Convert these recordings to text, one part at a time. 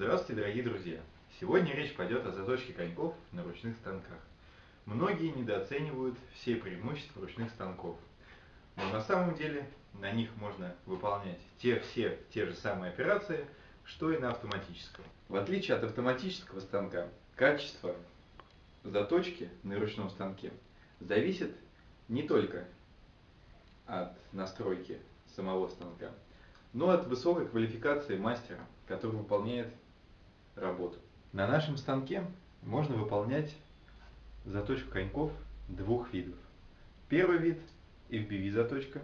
Здравствуйте, дорогие друзья! Сегодня речь пойдет о заточке коньков на ручных станках. Многие недооценивают все преимущества ручных станков, но на самом деле на них можно выполнять те, все те же самые операции, что и на автоматическом. В отличие от автоматического станка, качество заточки на ручном станке зависит не только от настройки самого станка, но от высокой квалификации мастера, который выполняет работу. На нашем станке можно выполнять заточку коньков двух видов. Первый вид FBV заточка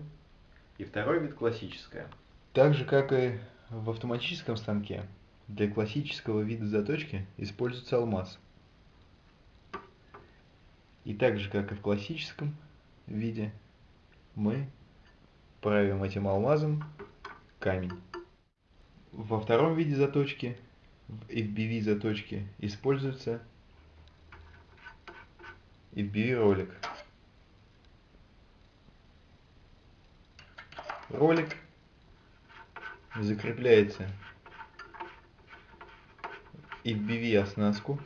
и второй вид классическая. Так же как и в автоматическом станке, для классического вида заточки используется алмаз. И так же как и в классическом виде, мы правим этим алмазом камень. Во втором виде заточки, FBV заточке, используется FBV ролик. Ролик закрепляется FBV оснастку.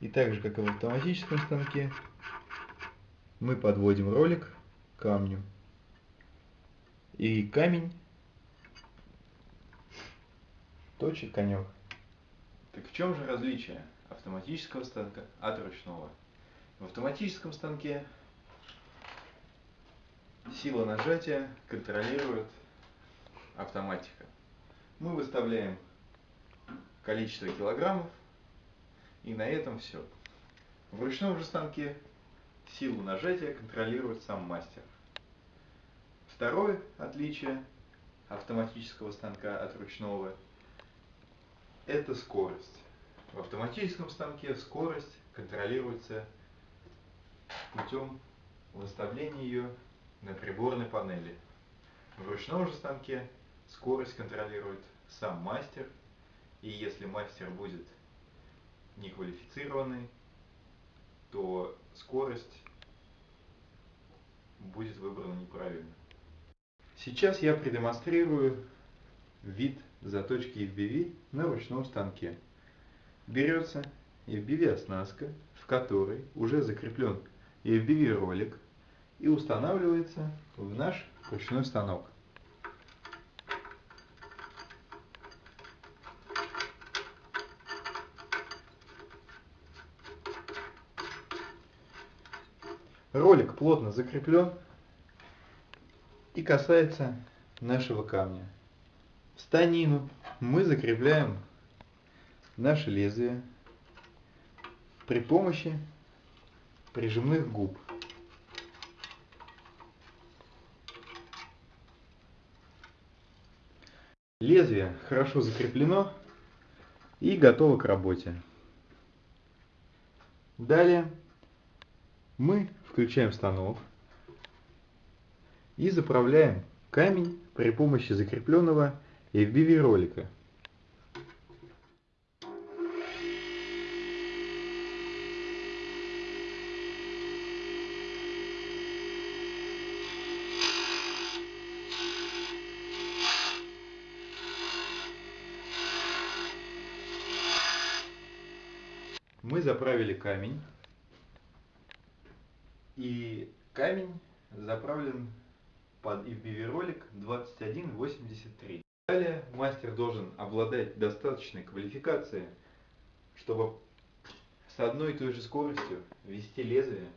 И так же, как и в автоматическом станке, мы подводим ролик к камню. И камень точит конек. Так в чем же различие автоматического станка от ручного? В автоматическом станке сила нажатия контролирует автоматика. Мы выставляем количество килограммов и на этом все. В ручном же станке Силу нажатия контролирует сам мастер. Второе отличие автоматического станка от ручного – это скорость. В автоматическом станке скорость контролируется путем выставления ее на приборной панели. В ручном же станке скорость контролирует сам мастер, и если мастер будет неквалифицированный, то скорость будет выбрана неправильно. Сейчас я продемонстрирую вид заточки FBV на ручном станке. Берется FBV оснастка, в которой уже закреплен FBV ролик и устанавливается в наш ручной станок. Ролик плотно закреплен и касается нашего камня. В станину мы закрепляем наше лезвие при помощи прижимных губ. Лезвие хорошо закреплено и готово к работе. Далее мы включаем станок и заправляем камень при помощи закрепленного FBV ролика. Мы заправили камень и камень заправлен под FBV ролик 2183. Далее мастер должен обладать достаточной квалификацией, чтобы с одной и той же скоростью вести лезвие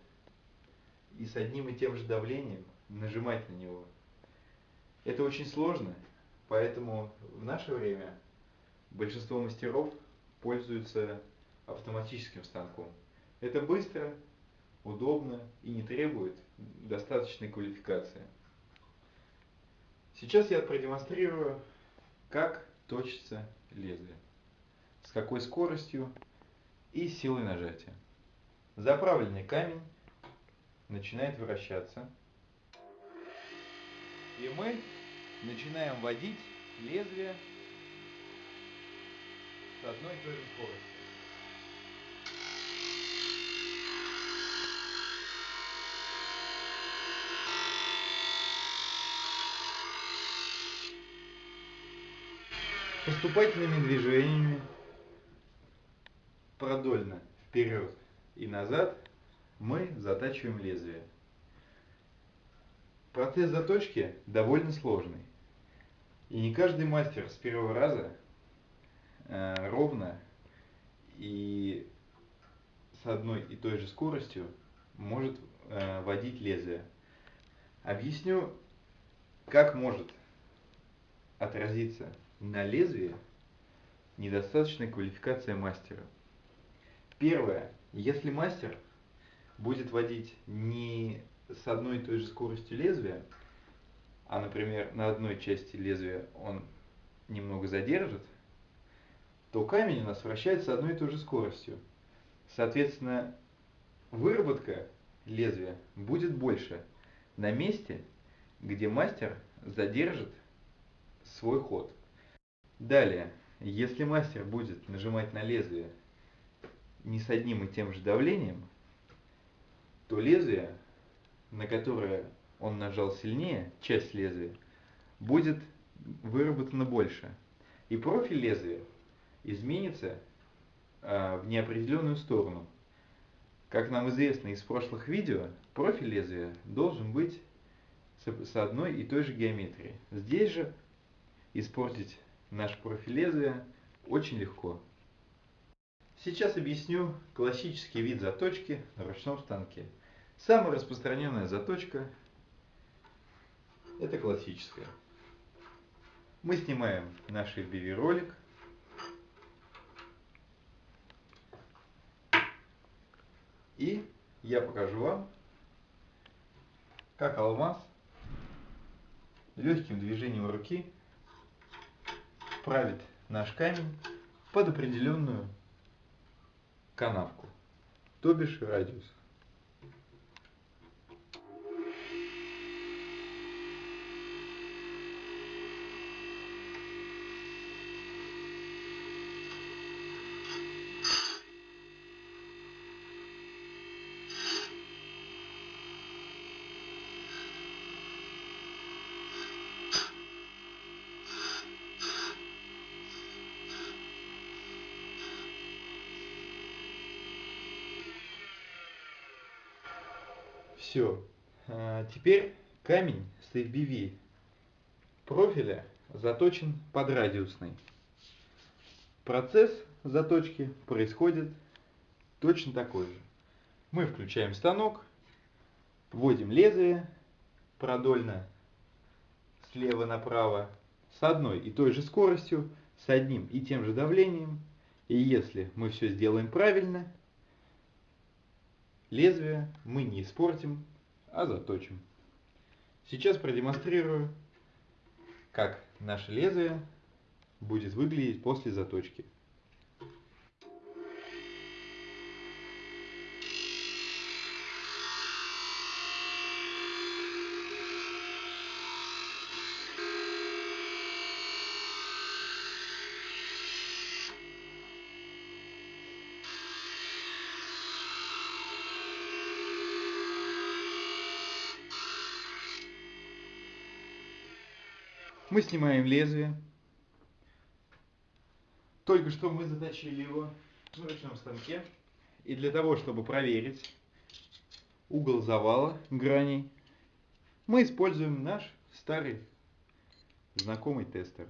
и с одним и тем же давлением нажимать на него. Это очень сложно, поэтому в наше время большинство мастеров пользуются автоматическим станком. Это быстро, удобно и не требует достаточной квалификации. Сейчас я продемонстрирую, как точится лезвие, с какой скоростью и силой нажатия. Заправленный камень начинает вращаться, и мы начинаем водить лезвие с одной и той же скоростью. Поступательными движениями продольно вперед и назад мы затачиваем лезвие. Процесс заточки довольно сложный. И не каждый мастер с первого раза э, ровно и с одной и той же скоростью может э, водить лезвие. Объясню, как может отразиться на лезвии недостаточная квалификация мастера. Первое. Если мастер будет водить не с одной и той же скоростью лезвия, а, например, на одной части лезвия он немного задержит, то камень у нас вращается одной и той же скоростью. Соответственно, выработка лезвия будет больше на месте, где мастер задержит свой ход. Далее, если мастер будет нажимать на лезвие не с одним и тем же давлением, то лезвие, на которое он нажал сильнее, часть лезвия, будет выработано больше. И профиль лезвия изменится э, в неопределенную сторону. Как нам известно из прошлых видео, профиль лезвия должен быть с, одной и той же геометрией. Здесь же испортить наш профиль лезвия очень легко. Сейчас объясню классический вид заточки на ручном станке. Самая распространенная заточка – это классическая. Мы снимаем наш FBV ролик. И я покажу вам, как алмаз легким движением руки правит наш камень под определенную канавку, то бишь радиус. Все. А, теперь камень с FBV профиля заточен под радиусный. Процесс заточки происходит точно такой же. Мы включаем станок, вводим лезвие продольно слева направо с одной и той же скоростью, с одним и тем же давлением. И если мы все сделаем правильно, Лезвие мы не испортим, а заточим. Сейчас продемонстрирую, как наше лезвие будет выглядеть после заточки. Мы снимаем лезвие. Только что мы заточили его на ручном станке. И для того, чтобы проверить угол завала граней, мы используем наш старый знакомый тестер.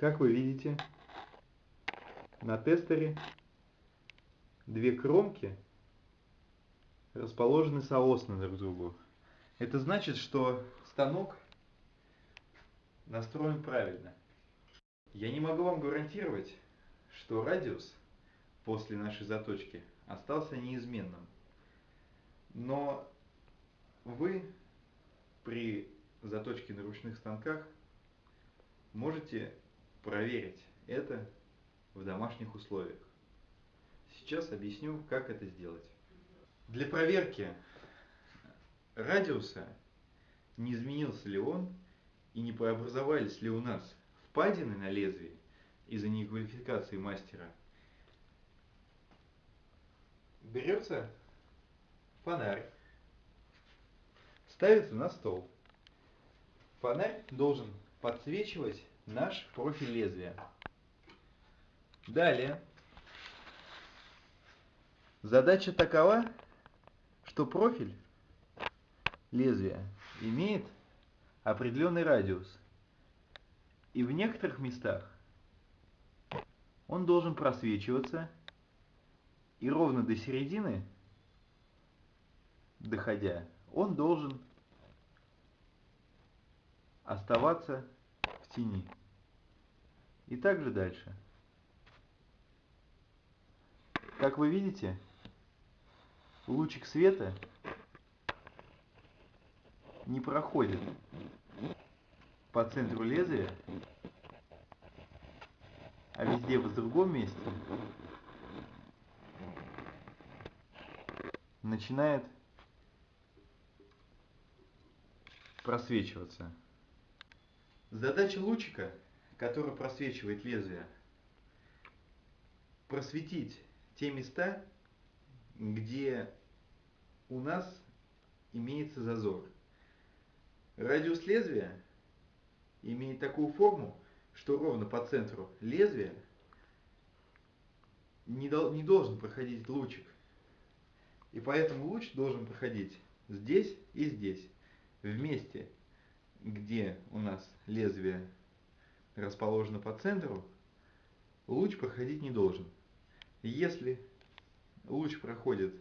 Как вы видите, на тестере две кромки расположены соосно друг к другу. Это значит, что станок настроен правильно. Я не могу вам гарантировать, что радиус после нашей заточки остался неизменным. Но вы при заточке на ручных станках можете проверить это в домашних условиях. Сейчас объясню, как это сделать. Для проверки радиуса, не изменился ли он и не преобразовались ли у нас впадины на лезвии из-за неквалификации мастера, берется фонарь, ставится на стол. Фонарь должен подсвечивать наш профиль лезвия. Далее. Задача такова, что профиль лезвия имеет определенный радиус. И в некоторых местах он должен просвечиваться и ровно до середины, доходя, он должен оставаться тени. И также дальше. Как вы видите, лучик света не проходит по центру лезвия, а везде в другом месте начинает просвечиваться. Задача лучика, который просвечивает лезвие, просветить те места, где у нас имеется зазор. Радиус лезвия имеет такую форму, что ровно по центру лезвия не, дол не должен проходить лучик. И поэтому луч должен проходить здесь и здесь, вместе, где у нас лезвие расположено по центру, луч проходить не должен. Если луч проходит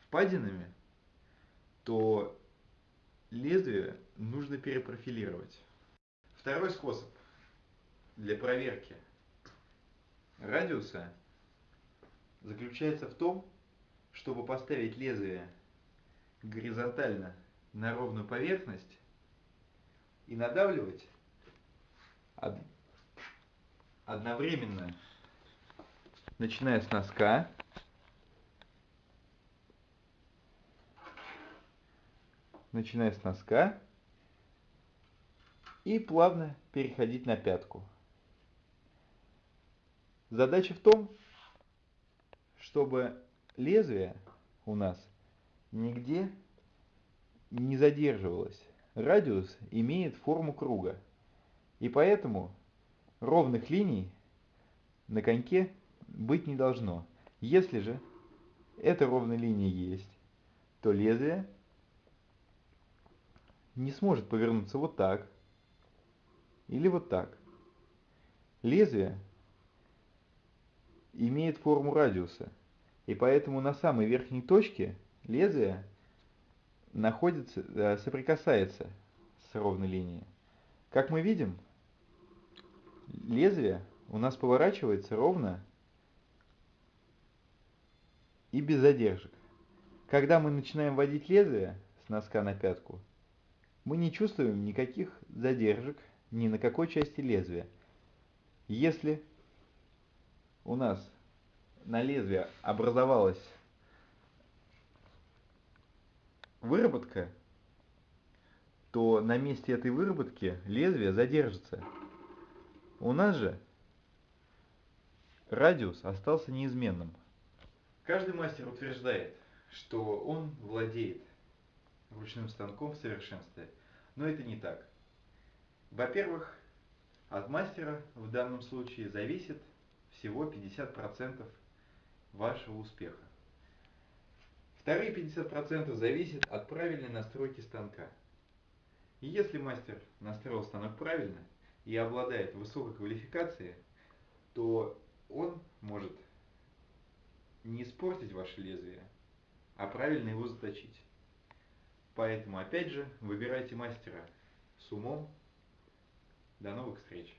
впадинами, то лезвие нужно перепрофилировать. Второй способ для проверки радиуса заключается в том, чтобы поставить лезвие горизонтально на ровную поверхность и надавливать одновременно, начиная с носка, начиная с носка и плавно переходить на пятку. Задача в том, чтобы лезвие у нас нигде не задерживалось. Радиус имеет форму круга. И поэтому ровных линий на коньке быть не должно. Если же эта ровная линия есть, то лезвие не сможет повернуться вот так или вот так. Лезвие имеет форму радиуса. И поэтому на самой верхней точке лезвие находится, э, соприкасается с ровной линией. Как мы видим, лезвие у нас поворачивается ровно и без задержек. Когда мы начинаем вводить лезвие с носка на пятку, мы не чувствуем никаких задержек ни на какой части лезвия. Если у нас на лезвие образовалась выработка, то на месте этой выработки лезвие задержится. У нас же радиус остался неизменным. Каждый мастер утверждает, что он владеет ручным станком в совершенстве, но это не так. Во-первых, от мастера в данном случае зависит всего 50% вашего успеха. Вторые 50% зависят от правильной настройки станка. И если мастер настроил станок правильно и обладает высокой квалификацией, то он может не испортить ваше лезвие, а правильно его заточить. Поэтому, опять же, выбирайте мастера с умом. До новых встреч!